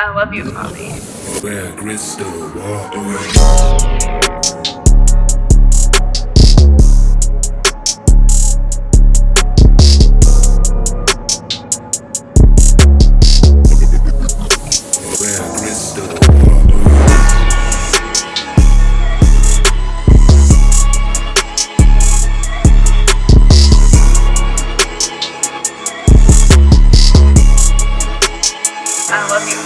I love you, mommy. Where crystal water. I love you.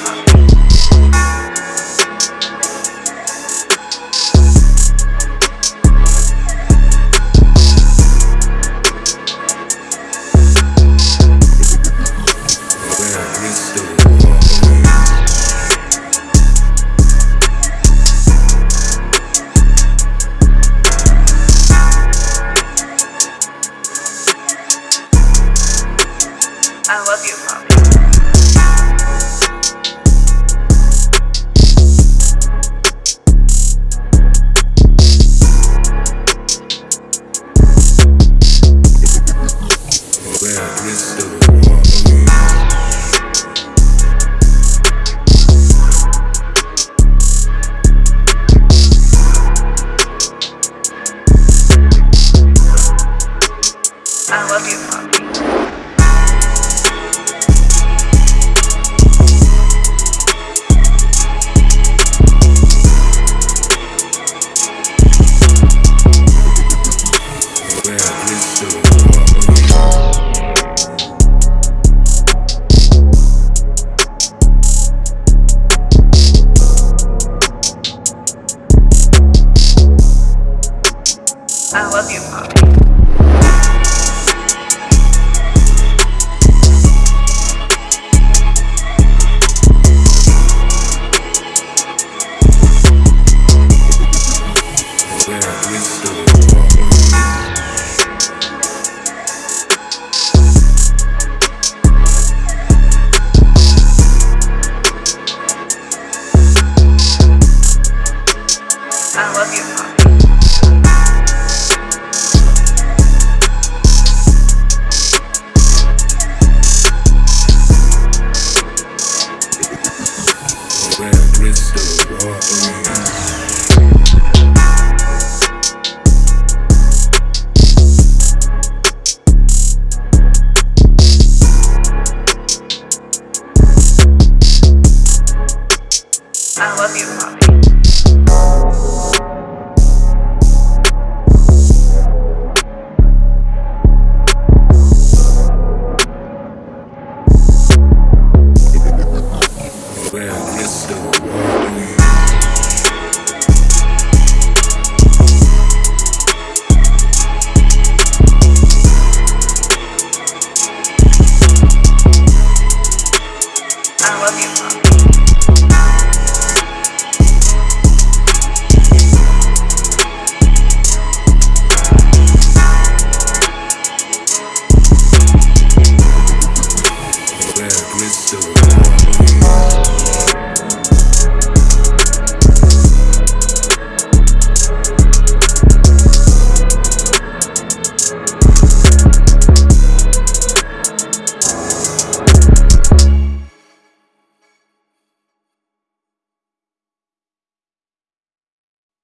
I love you, Mommy. I love you.